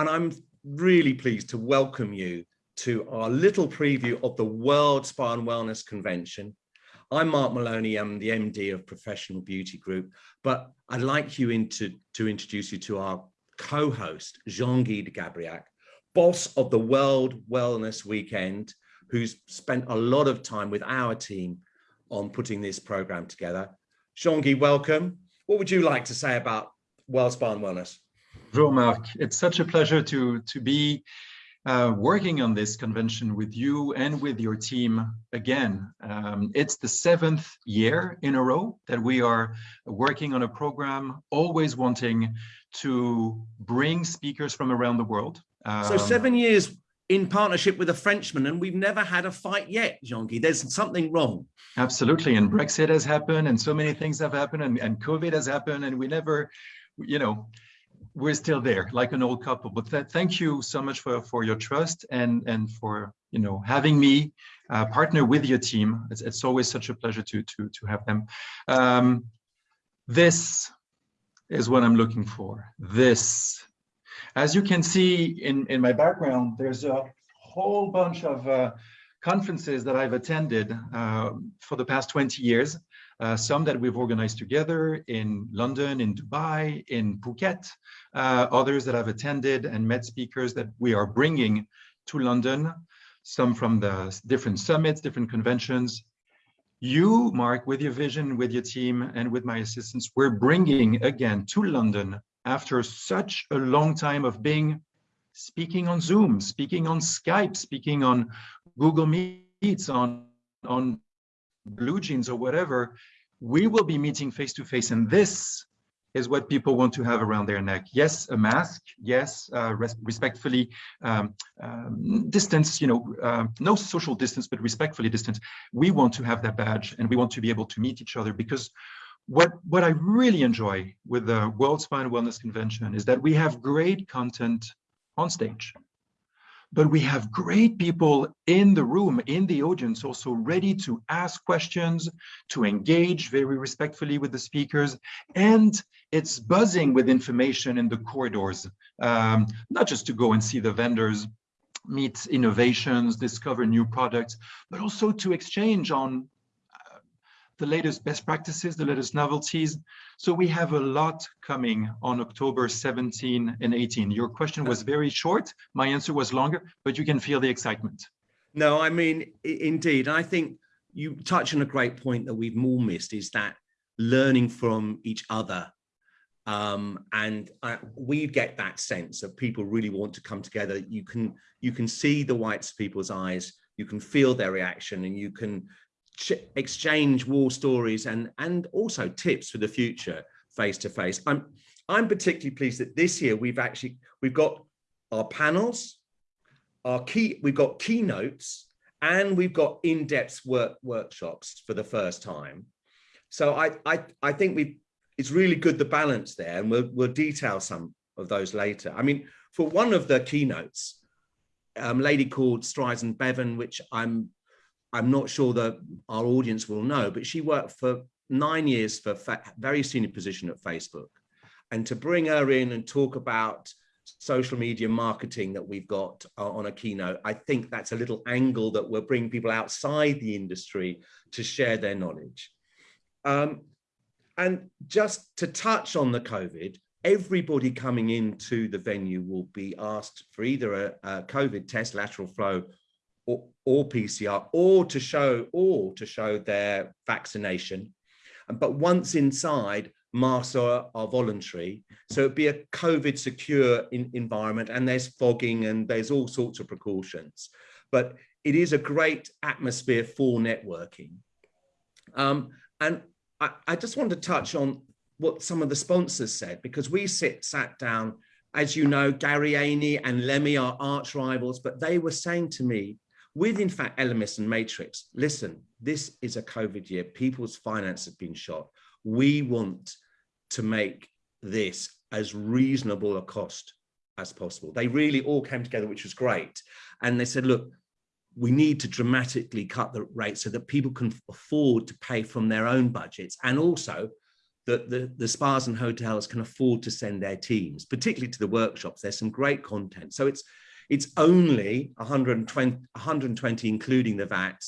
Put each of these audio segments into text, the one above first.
and I'm really pleased to welcome you to our little preview of the World Spa and Wellness Convention. I'm Mark Moloney, I'm the MD of Professional Beauty Group, but I'd like you into, to introduce you to our co-host, Jean-Guy de Gabriac, boss of the World Wellness Weekend, who's spent a lot of time with our team on putting this program together. Jean-Guy, welcome. What would you like to say about World Spa and Wellness? Bonjour, Mark. It's such a pleasure to, to be uh, working on this convention with you and with your team again. Um, it's the seventh year in a row that we are working on a program, always wanting to bring speakers from around the world. Um, so seven years in partnership with a Frenchman, and we've never had a fight yet, Jean-Guy. There's something wrong. Absolutely, and Brexit has happened, and so many things have happened, and, and COVID has happened, and we never, you know, we're still there like an old couple. But th thank you so much for for your trust and and for you know having me uh, partner with your team. It's, it's always such a pleasure to to to have them. Um, this is what i'm looking for. This. As you can see in in my background there's a whole bunch of uh, conferences that i've attended uh, for the past 20 years uh, some that we've organized together in London, in Dubai, in Phuket, uh, others that I've attended and met speakers that we are bringing to London, some from the different summits, different conventions. You, Mark, with your vision, with your team, and with my assistants, we're bringing again to London after such a long time of being speaking on Zoom, speaking on Skype, speaking on Google Meets, on, on BlueJeans or whatever, we will be meeting face to face. And this is what people want to have around their neck. Yes, a mask. Yes, uh, res respectfully um, um, distance, you know, uh, no social distance, but respectfully distance. We want to have that badge and we want to be able to meet each other because what, what I really enjoy with the World Spa and Wellness Convention is that we have great content on stage but we have great people in the room, in the audience, also ready to ask questions, to engage very respectfully with the speakers, and it's buzzing with information in the corridors, um, not just to go and see the vendors, meet innovations, discover new products, but also to exchange on the latest best practices, the latest novelties. So we have a lot coming on October 17 and 18. Your question was very short. My answer was longer, but you can feel the excitement. No, I mean, indeed. I think you touch on a great point that we've all missed is that learning from each other. Um, and I, we get that sense that people really want to come together. You can you can see the whites of people's eyes, you can feel their reaction, and you can exchange war stories and and also tips for the future face to face i'm i'm particularly pleased that this year we've actually we've got our panels our key we've got keynotes and we've got in-depth work workshops for the first time. So i i i think we it's really good the balance there and we'll we'll detail some of those later. I mean for one of the keynotes um, lady called Streisand Bevan, which I'm I'm not sure that our audience will know, but she worked for nine years for very senior position at Facebook. And to bring her in and talk about social media marketing that we've got uh, on a keynote, I think that's a little angle that will bring people outside the industry to share their knowledge. Um, and just to touch on the COVID, everybody coming into the venue will be asked for either a, a COVID test, lateral flow, or, or PCR or to show or to show their vaccination. But once inside, masks are, are voluntary. So it'd be a COVID secure in, environment and there's fogging and there's all sorts of precautions. But it is a great atmosphere for networking. Um, and I, I just want to touch on what some of the sponsors said, because we sit sat down, as you know, Gary Aney and Lemmy are arch rivals, but they were saying to me, with in fact Elemis and Matrix, listen, this is a COVID year. People's finance have been shot. We want to make this as reasonable a cost as possible. They really all came together, which was great. And they said, look, we need to dramatically cut the rate so that people can afford to pay from their own budgets. And also that the, the spas and hotels can afford to send their teams, particularly to the workshops. There's some great content. So it's it's only 120, 120 including the VAT.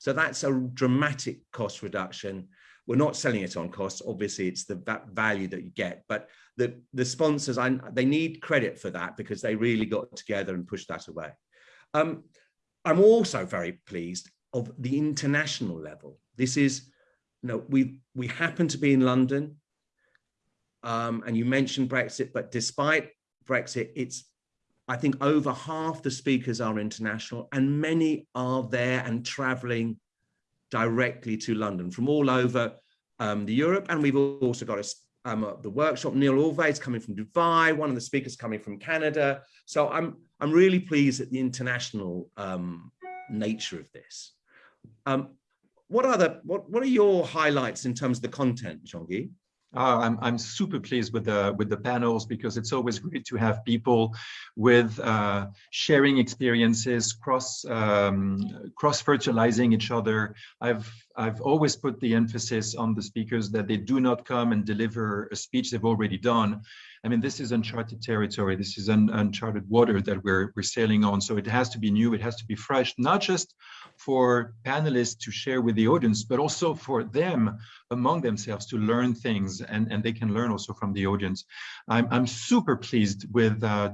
So that's a dramatic cost reduction. We're not selling it on cost. Obviously, it's the value that you get. But the, the sponsors, I, they need credit for that because they really got together and pushed that away. Um, I'm also very pleased of the international level. This is, you know, we, we happen to be in London. Um, and you mentioned Brexit, but despite Brexit, it's I think over half the speakers are international and many are there and traveling directly to London from all over um, the Europe. And we've also got a, um, uh, the workshop, Neil Orvay is coming from Dubai, one of the speakers coming from Canada. So I'm, I'm really pleased at the international um, nature of this. Um, what are the, what, what are your highlights in terms of the content, Jean-Guy? Uh, I'm, I'm super pleased with the with the panels because it's always great to have people with uh, sharing experiences, cross um, cross fertilizing each other. I've I've always put the emphasis on the speakers that they do not come and deliver a speech they've already done. I mean, this is uncharted territory. This is un uncharted water that we're we're sailing on. So it has to be new. It has to be fresh, not just for panelists to share with the audience, but also for them among themselves to learn things and, and they can learn also from the audience. I'm, I'm super pleased with, uh,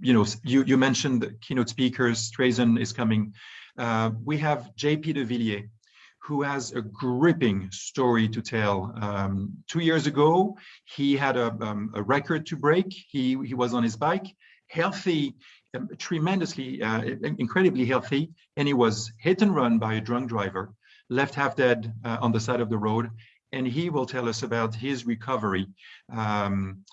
you know, you, you mentioned the keynote speakers, Trazen is coming. Uh, we have JP de Villiers, who has a gripping story to tell. Um, two years ago, he had a, um, a record to break. He, he was on his bike, healthy, um, tremendously, uh, incredibly healthy, and he was hit and run by a drunk driver, left half dead uh, on the side of the road, and he will tell us about his recovery. Um,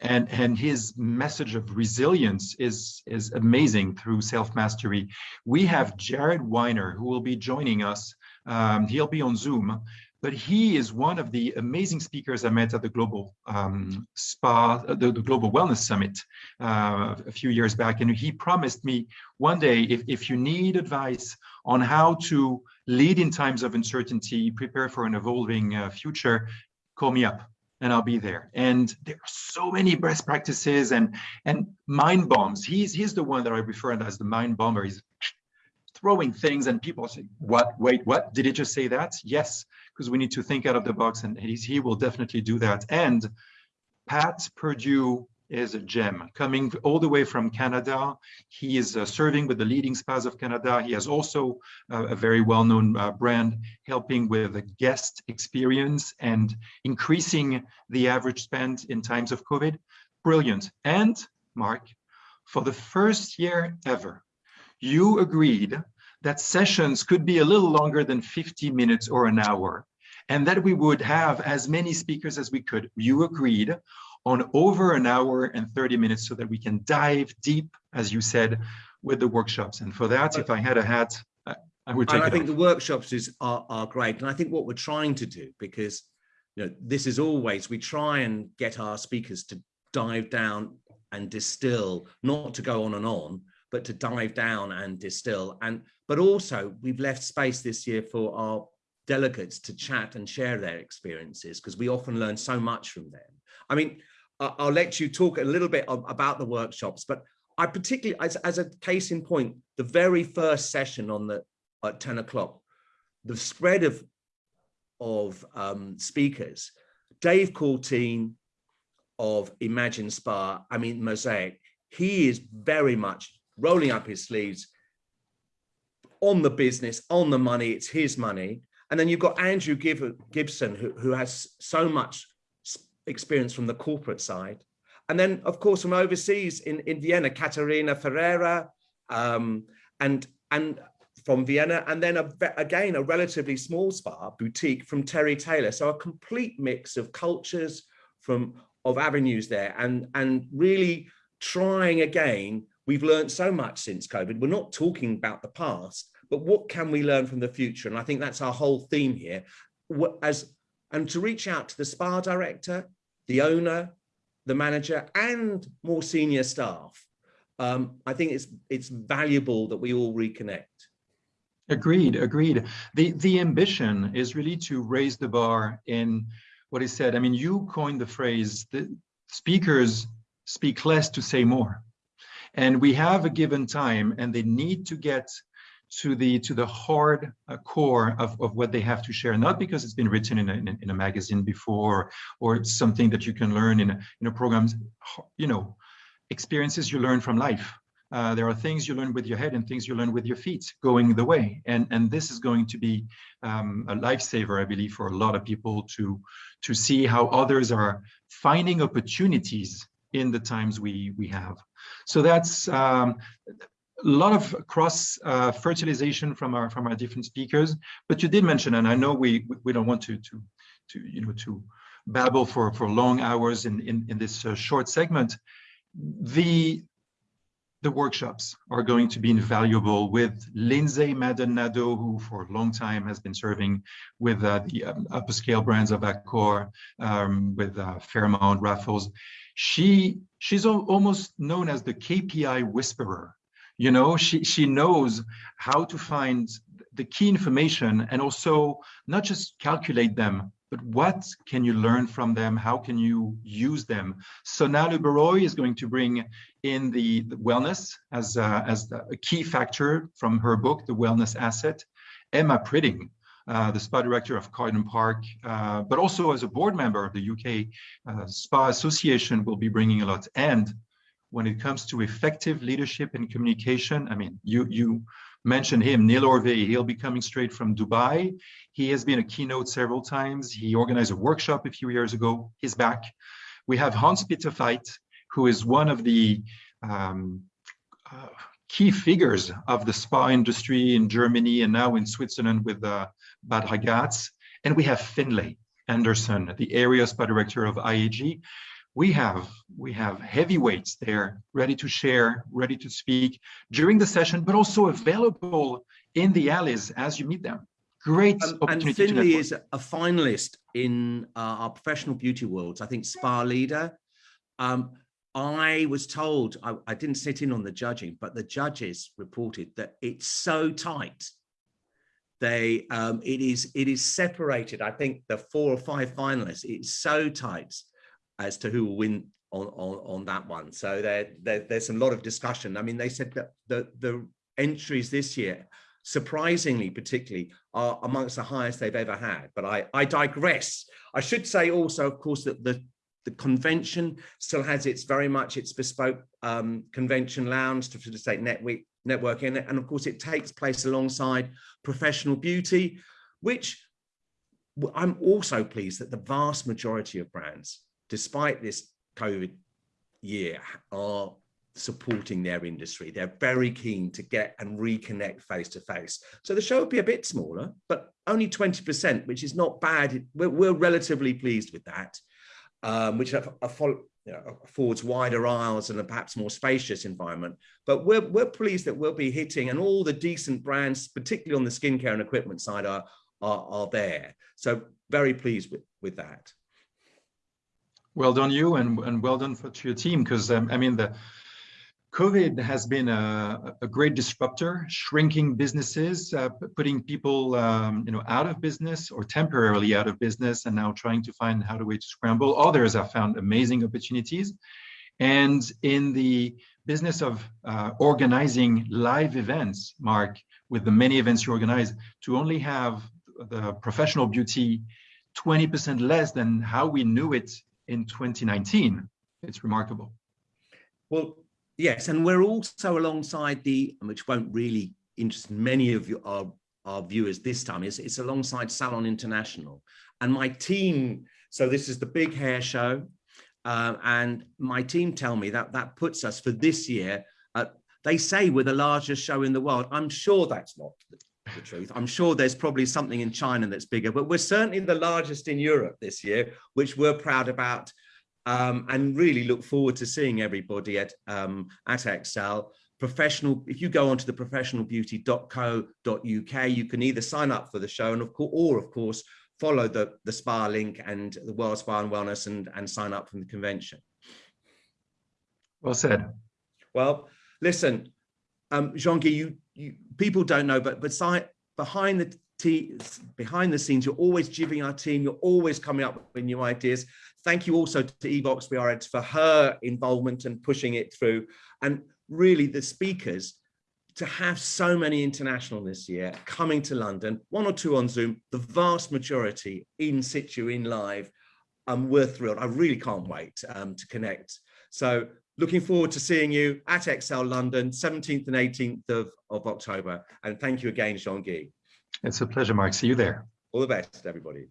and and his message of resilience is is amazing through self-mastery. We have Jared Weiner who will be joining us. Um, he'll be on Zoom but he is one of the amazing speakers I met at the Global um, Spa, the, the, Global Wellness Summit uh, a few years back. And he promised me one day, if, if you need advice on how to lead in times of uncertainty, prepare for an evolving uh, future, call me up and I'll be there. And there are so many best practices and and mind bombs. He's he's the one that I refer to as the mind bomber. He's throwing things and people say, what, wait, what? Did he just say that? Yes, because we need to think out of the box and he will definitely do that. And Pat Purdue is a gem coming all the way from Canada. He is uh, serving with the leading spas of Canada. He has also uh, a very well-known uh, brand helping with the guest experience and increasing the average spend in times of COVID. Brilliant. And Mark, for the first year ever, you agreed that sessions could be a little longer than 50 minutes or an hour, and that we would have as many speakers as we could. You agreed on over an hour and 30 minutes so that we can dive deep, as you said, with the workshops. And for that, if I had a hat, I would take and I think off. the workshops is, are, are great. And I think what we're trying to do, because you know, this is always, we try and get our speakers to dive down and distill, not to go on and on, but to dive down and distill. And but also we've left space this year for our delegates to chat and share their experiences because we often learn so much from them. I mean, I'll let you talk a little bit about the workshops, but I particularly, as, as a case in point, the very first session on the at 10 o'clock, the spread of of um, speakers, Dave Courteen of Imagine Spa, I mean Mosaic, he is very much rolling up his sleeves, on the business, on the money, it's his money. And then you've got Andrew Gibson, who, who has so much experience from the corporate side. And then, of course, from overseas in, in Vienna, Caterina Ferreira, um, and, and from Vienna, and then a, again, a relatively small spa boutique from Terry Taylor. So a complete mix of cultures from of avenues there and, and really trying again, we've learned so much since COVID. We're not talking about the past, but what can we learn from the future? And I think that's our whole theme here. As and to reach out to the spa director, the owner, the manager, and more senior staff. Um, I think it's it's valuable that we all reconnect. Agreed, agreed. The the ambition is really to raise the bar in what he said. I mean, you coined the phrase that speakers speak less to say more. And we have a given time and they need to get to the to the hard uh, core of, of what they have to share, not because it's been written in a, in a, in a magazine before or it's something that you can learn in a, in a program, you know, experiences you learn from life. Uh, there are things you learn with your head and things you learn with your feet going the way. And, and this is going to be um, a lifesaver, I believe, for a lot of people to, to see how others are finding opportunities in the times we, we have. So that's um, a lot of cross uh, fertilization from our from our different speakers. But you did mention, and I know we we don't want to to to you know to babble for for long hours in in, in this uh, short segment. The the workshops are going to be invaluable with Lindsay Maldonado, who for a long time has been serving with uh, the um, upper scale brands of Accor, um, with uh, Fairmont, Raffles. She she's almost known as the KPI whisperer. You know she she knows how to find the key information and also not just calculate them but what can you learn from them? How can you use them? Sonal Uberoi is going to bring in the, the wellness as a, as a key factor from her book the wellness asset. Emma pritting uh, the spa director of Carden Park, uh, but also as a board member of the UK uh, Spa Association will be bringing a lot. And when it comes to effective leadership and communication, I mean, you, you mentioned him, Neil Orvay, he'll be coming straight from Dubai. He has been a keynote several times. He organized a workshop a few years ago. He's back. We have Hans Peter Veit, who is one of the um, uh, key figures of the spa industry in Germany and now in Switzerland with uh, Bad Ragaz. And we have Finlay Anderson, the area spa director of IAG we have we have heavyweights there ready to share ready to speak during the session but also available in the alleys as you meet them. Great um, and finlay is a finalist in uh, our professional beauty worlds i think spa leader. Um, i was told I, I didn't sit in on the judging but the judges reported that it's so tight they um, it is it is separated i think the four or five finalists it's so tight as to who will win on, on, on that one. So there, there, there's a lot of discussion. I mean, they said that the, the entries this year, surprisingly, particularly, are amongst the highest they've ever had. But I, I digress. I should say also, of course, that the, the convention still has its very much its bespoke um, convention lounge to facilitate network, networking. And of course, it takes place alongside professional beauty, which I'm also pleased that the vast majority of brands despite this COVID year, are supporting their industry. They're very keen to get and reconnect face to face. So the show will be a bit smaller, but only 20%, which is not bad. We're, we're relatively pleased with that, um, which are follow, you know, affords wider aisles and a perhaps more spacious environment. But we're, we're pleased that we'll be hitting and all the decent brands, particularly on the skincare and equipment side are, are, are there. So very pleased with, with that. Well done you and, and well done for, to your team because um, I mean the COVID has been a, a great disruptor, shrinking businesses, uh, putting people um, you know out of business or temporarily out of business, and now trying to find how to way to scramble. Others have found amazing opportunities, and in the business of uh, organizing live events, Mark, with the many events you organize, to only have the professional beauty 20% less than how we knew it in 2019. It's remarkable. Well, yes, and we're also alongside the, which won't really interest many of you, our, our viewers this time, is it's alongside Salon International. And my team, so this is the big hair show, uh, and my team tell me that that puts us for this year, uh, they say we're the largest show in the world. I'm sure that's not the truth. I'm sure there's probably something in China that's bigger, but we're certainly the largest in Europe this year, which we're proud about um, and really look forward to seeing everybody at, um, at Excel. Professional, if you go onto the professionalbeauty.co.uk, you can either sign up for the show and of course, or of course, follow the, the SPA link and the World Spa and Wellness and, and sign up from the convention. Well said. Well, listen, um, Jean-Guy, you, you, people don't know, but beside, behind the behind the scenes, you're always giving our team, you're always coming up with new ideas. Thank you also to Evox BRX for her involvement and pushing it through. And really the speakers, to have so many international this year coming to London, one or two on Zoom, the vast majority in situ, in live, um, we're thrilled. I really can't wait um, to connect. So looking forward to seeing you at Excel London, 17th and 18th of, of October. And thank you again, Jean-Guy. It's a pleasure, Mark. See you there. All the best, everybody.